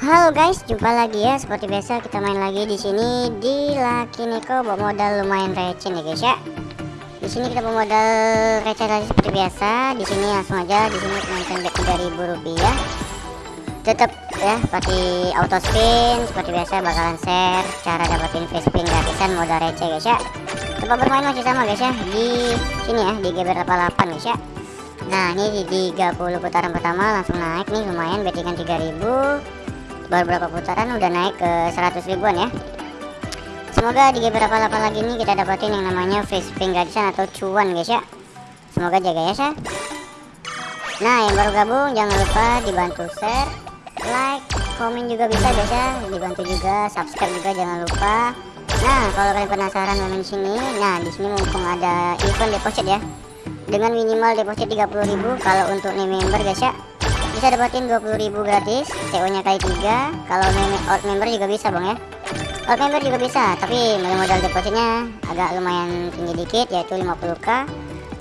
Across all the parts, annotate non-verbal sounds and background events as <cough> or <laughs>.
Halo guys, jumpa lagi ya. Seperti biasa kita main lagi di sini di Lucky Nico bawa modal lumayan receh nih guys ya. Di sini kita bawa modal receh lagi seperti biasa. Di sini langsung aja di sini mainkan bet 3000 rupiah. Tetap ya pakai auto spin seperti biasa bakalan share cara dapetin free spin gratisan modal receh guys ya. Tempat bermain masih sama guys ya di sini ya di GBR 88 guys ya. Nah ini di 30 putaran pertama langsung naik nih lumayan bettingan 3000 baru berapa putaran udah naik ke 100 ribuan ya. Semoga di beberapa lapan lagi ini kita dapatin yang namanya free spin gratisan atau cuan guys ya. Semoga jaga ya sah nah yang baru gabung jangan lupa dibantu share like komen juga bisa guys ya. Dibantu juga subscribe juga jangan lupa. Nah kalau kalian penasaran main sini nah di sini mumpung ada event deposit ya. Dengan minimal deposit 30.000 kalau untuk nih member guys ya bisa dapatin 20.000 gratis CO nya kali 3 kalau out member juga bisa bang ya. Out member juga bisa tapi modal depositnya agak lumayan tinggi dikit yaitu 50k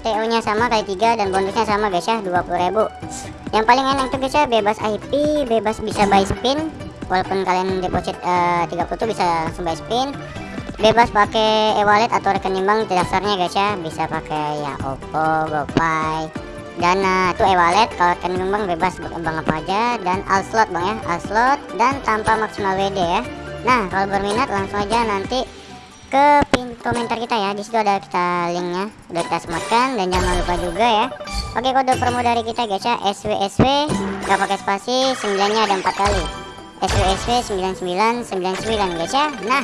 TO nya sama kali 3 dan bonusnya sama guys ya 20.000 yang paling enak tuh guys ya bebas IP bebas bisa buy spin. Walaupun kalian deposit uh, eh, 30 tuh bisa langsung buy spin. Bebas pakai e-wallet atau rekening bank dasarnya guys ya. Bisa pakai ya Oppo, GoPay dana itu e-wallet kalau rekening bank bebas berkembang apa aja dan all slot bang ya. All slot dan tanpa maksimal WD ya. Nah kalau berminat langsung aja nanti ke pin komentar kita ya. Di situ ada kita linknya udah kita sematkan dan jangan lupa juga ya. Pakai kode promo dari kita guys ya. SWSW gak pakai spasi 9 nya ada empat kali. SWSW 9999 guys ya. Nah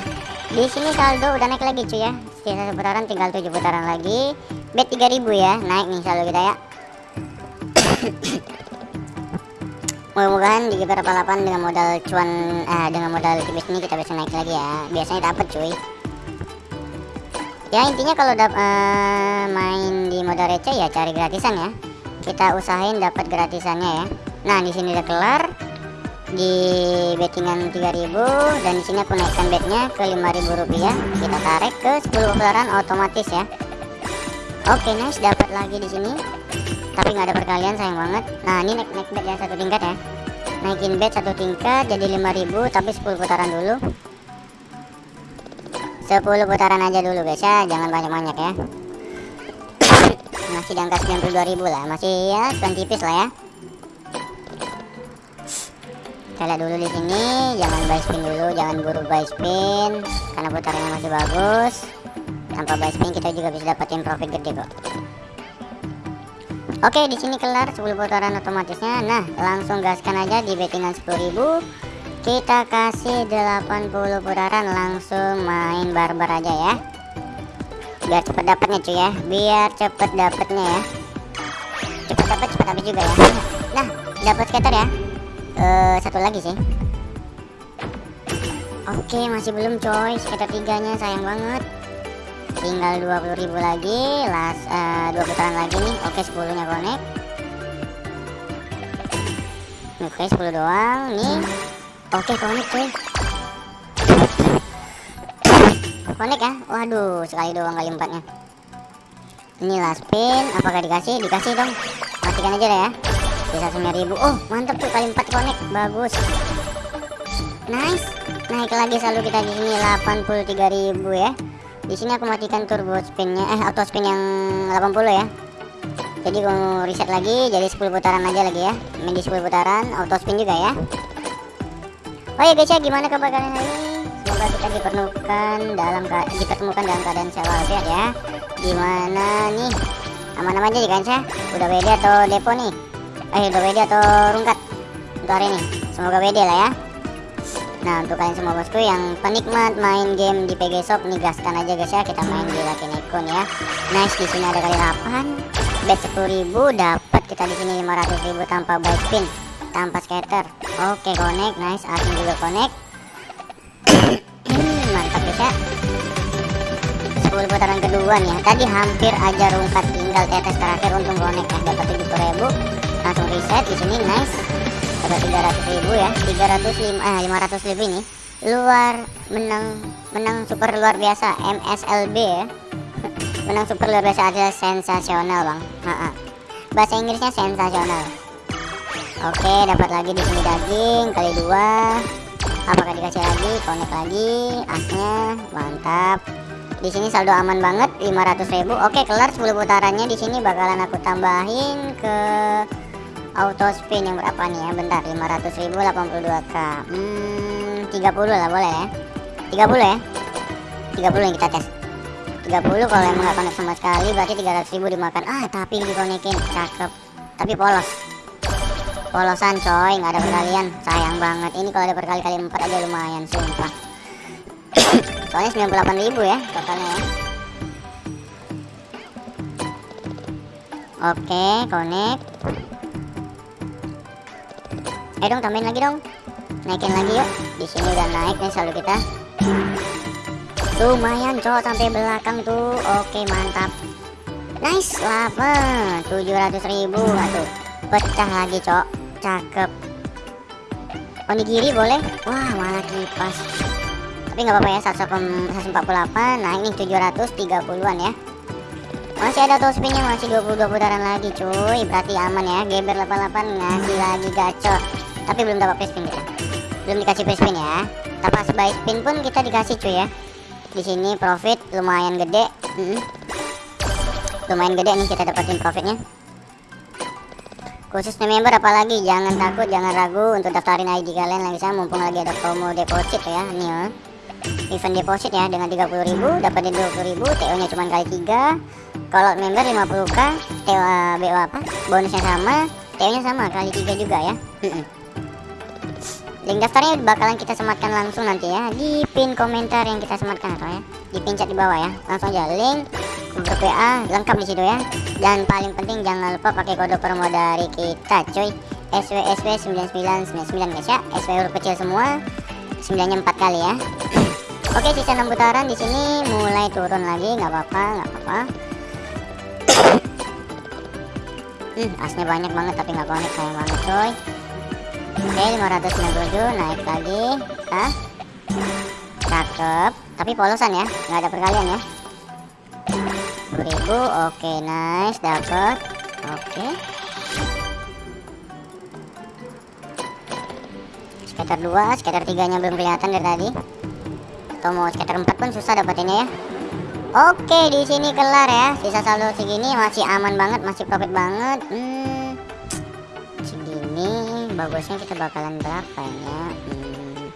di sini saldo udah naik lagi cuy ya. Sisa putaran tinggal 7 putaran lagi. Bet 3000 ya. Naik nih saldo kita ya mudah-mudahan di beberapa lapan dengan modal cuan eh, dengan modal tipis ini kita bisa naik lagi ya. Biasanya dapat cuy. Ya intinya kalau dap uh, main di modal receh ya cari gratisan ya. Kita usahain dapat gratisannya ya. Nah di sini udah kelar. Di bettingan 3000 dan di sini aku naikkan betnya ke 5000 rupiah. Kita tarik ke 10 putaran otomatis ya. Oke nice dapat lagi di sini tapi nggak ada perkalian sayang banget. Nah ini naik naik bed ya satu tingkat ya. Naikin bed satu tingkat jadi 5000 tapi 10 putaran dulu. 10 putaran aja dulu guys ya. Jangan banyak-banyak ya. Masih di angka 92.000 lah. Masih ya cuan tipis lah ya. Kita dulu di sini. Jangan buy spin dulu jangan buru buy spin karena putarannya masih bagus. Tanpa buy spin kita juga bisa dapetin profit gede kok Oke, di sini kelar 10 putaran otomatisnya. Nah, langsung gaskan aja di bettingan 10.000. Kita kasih 80 putaran langsung main barbar aja ya. Biar cepet dapatnya cuy ya. Biar cepet dapatnya ya. Cepet dapat cepet habis juga ya. Nah, dapat scatter ya. Uh, satu lagi sih. Oke, masih belum coy. Scatter tiganya sayang banget tinggal 20.000 lagi las uh, dua putaran lagi nih. Oke 10 nya connect. Oke 10 doang nih. Oke connect cuy. Connect ya? Waduh sekali doang kali empatnya. Ini last pin apakah dikasih? Dikasih dong. Matikan aja deh ya. Bisa 9000 oh mantap tuh kali 4 connect. Bagus. Nice. Naik lagi selalu kita di sini 83.000 ya di sini aku matikan turbo spinnya eh auto spin yang 80 ya. Jadi mau reset lagi jadi 10 putaran aja lagi ya. Main di 10 putaran auto spin juga ya. Oh ya guys ya gimana kabar kalian hari ini? Semoga kita dipertemukan dalam dipertemukan dalam keadaan sehat ya. Gimana nih? Aman-aman aja di kancah udah WD atau depo nih? Eh udah WD atau rungkat untuk hari ini? Semoga WD lah ya Nah untuk kalian semua bosku yang penikmat main game di PG Shop nih gaskan aja guys ya kita main di Lucky Nikon ya. Nice di sini ada kali 8 bet 10.000 dapat kita di sini 500.000 tanpa buy spin tanpa scatter. Oke connect nice asing juga connect. <coughs> Mantap guys ya. 10 putaran kedua nih ya. Tadi hampir aja rungkat tinggal tetes terakhir untung connect ya dapat 70.000 langsung reset di sini nice dapat 300 ribu ya 305 eh 500 ribu ini luar menang menang super luar biasa MSLB ya <laughs> menang super luar biasa adalah sensasional bang ha -ha. bahasa Inggrisnya sensasional Oke, dapat lagi di sini daging kali dua. Apakah dikasih lagi? Connect lagi, asnya mantap. Di sini saldo aman banget 500.000. Oke, kelar 10 putarannya di sini bakalan aku tambahin ke auto spin yang berapa nih ya? Bentar, 500.000 82k. Hmm, 30 lah boleh ya. 30 ya. 30 yang kita tes. 30 kalau emang nggak connect sama sekali berarti 300.000 dimakan. Ah, tapi dikonekin cakep. Tapi polos polosan coy nggak ada perkalian sayang banget ini kalau ada perkali-kali empat aja lumayan sumpah <coughs> soalnya 98.000 ya totalnya ya oke connect eh dong tambahin lagi dong. Naikin lagi yuk. Di sini udah naik nih saldo kita. Lumayan cowok sampai belakang tuh. Oke mantap. Nice lava 700.000 aduh pecah lagi cok cakep. Onigiri boleh? Wah malah kipas. Tapi nggak apa-apa ya 148 nah ini 730an ya. Masih ada tool spinnya masih 22 putaran lagi cuy. Berarti aman ya geber 88 ngasih lagi gacor tapi belum dapat free spin kita belum dikasih free spin ya. Tanpa buy spin pun kita dikasih cuy ya. Di sini profit lumayan gede. -hmm. lumayan gede nih kita dapatin profitnya. Khusus member apalagi jangan takut jangan ragu untuk daftarin ID kalian lagi. Saya mumpung lagi ada promo deposit ya nih ya event deposit ya dengan 30.000 dapetin 20.000 TO nya cuma kali 3 kalau member 50k TO BO apa? Bonusnya sama TO nya sama kali 3 juga ya link daftarnya bakalan kita sematkan langsung nanti ya. Di pin komentar yang kita sematkan atau ya. Di pin chat di bawah ya. Langsung aja. Link grup WA lengkap di situ ya. Dan paling penting jangan lupa pakai kode promo dari kita coy SWSW 9999 guys ya. SW huruf kecil semua. 9 nya 4 kali ya. Oke sisa 6 putaran di sini mulai turun lagi. Nggak apa-apa nggak apa-apa. <coughs> Hmm, asnya banyak banget tapi nggak connect sayang banget coy Oke 597 naik lagi. Hah? cakep. Tapi polosan ya nggak ada perkalian ya. 1000 oke nice dapat oke. Skater 2 skater 3 nya belum kelihatan dari tadi. Atau mau skater 4 pun susah dapatinnya ya. Oke di sini kelar ya. Sisa saldo segini masih aman banget masih profit banget. Hmm, bagusnya kita bakalan berapa ya hmm.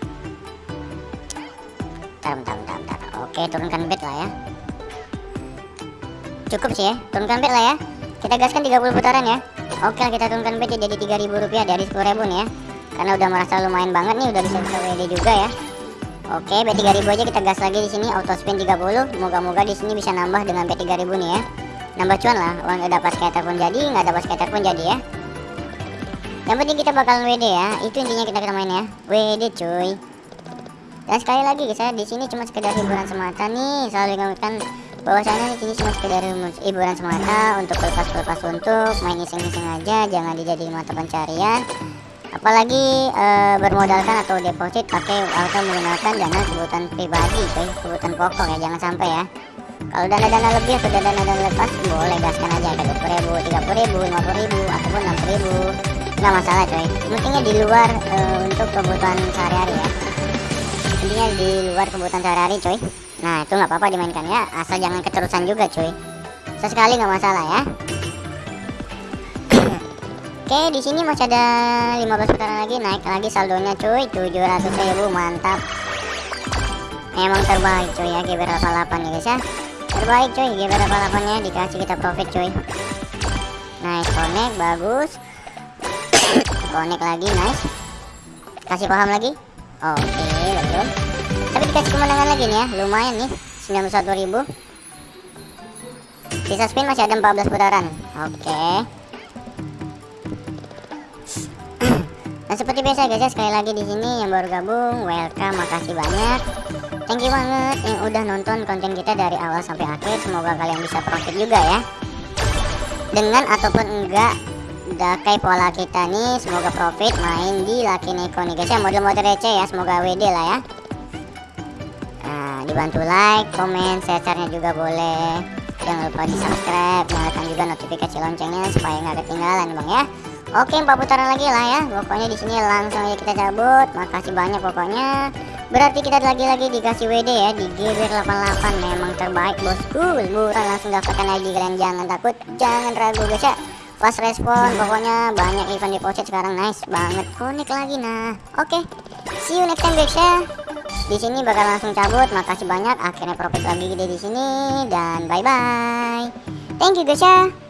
bentar, bentar, bentar, oke turunkan bed lah ya. Cukup sih ya turunkan bet lah ya. Kita gaskan 30 putaran ya. Oke kita turunkan bet jadi 3000 rupiah dari 10.000 nih ya. Karena udah merasa lumayan banget nih udah bisa bisa WD juga ya. Oke bet 3000 aja kita gas lagi di sini auto spin 30 moga-moga di sini bisa nambah dengan bet 3000 nih ya. Nambah cuan lah uang udah dapat skater pun jadi nggak dapat skater pun jadi ya yang penting kita bakalan WD ya. Itu intinya kita kita main ya. WD cuy. Dan sekali lagi guys ya di sini cuma sekedar hiburan semata nih. Selalu ingatkan bahwasanya ini cuma sekedar hiburan semata untuk pelepas-pelepas untuk main iseng-iseng aja jangan dijadikan mata pencarian. Apalagi e, bermodalkan atau deposit pakai atau menggunakan dana kebutuhan pribadi coy kebutuhan pokok ya jangan sampai ya. Kalau dana-dana lebih atau dana-dana lepas boleh gaskan aja. Ke 20 ribu 30 ribu 50 ribu ataupun 60 ribu nggak masalah coy. Pentingnya di luar e, untuk kebutuhan sehari-hari ya. Intinya di luar kebutuhan sehari-hari coy. Nah itu nggak apa-apa dimainkan ya. Asal jangan keterusan juga cuy Sesekali nggak masalah ya. <coughs> Oke di sini masih ada 15 putaran lagi. Naik lagi saldonya 700 ribu mantap. Emang terbaik cuy ya. GBR 88 ya guys ya. Terbaik cuy GBR 88 nya Dikasih kita profit cuy Nice connect bagus Connect lagi nice. Kasih paham lagi? Oke okay, betul tapi dikasih kemenangan lagi nih ya. Lumayan nih 91 ribu. Sisa spin masih ada 14 putaran. Oke. <clears throat> Okay. nah seperti biasa guys ya sekali lagi di sini yang baru gabung welcome makasih banyak. Thank you banget yang udah nonton konten kita dari awal sampai akhir. Semoga kalian bisa profit juga ya. Dengan ataupun enggak Dakai pola kita nih semoga profit main di Lucky Neko nih guys ya model-model receh ya semoga WD lah ya dibantu like, komen, share-nya juga boleh. Jangan lupa di subscribe, nyalakan juga notifikasi loncengnya supaya nggak ketinggalan bang ya. Oke, empat putaran lagi lah ya. Pokoknya di sini langsung aja kita cabut. Makasih banyak pokoknya. Berarti kita lagi-lagi dikasih WD ya di GBR 88 memang terbaik bosku. Buruan langsung dapatkan ID kalian jangan takut, jangan ragu guys ya. Pas respon pokoknya banyak event deposit sekarang nice banget. Connect lagi nah. Oke. See you next time guys ya. Di sini bakal langsung cabut. Makasih banyak akhirnya profit lagi gede di sini dan bye bye. Thank you guys ya.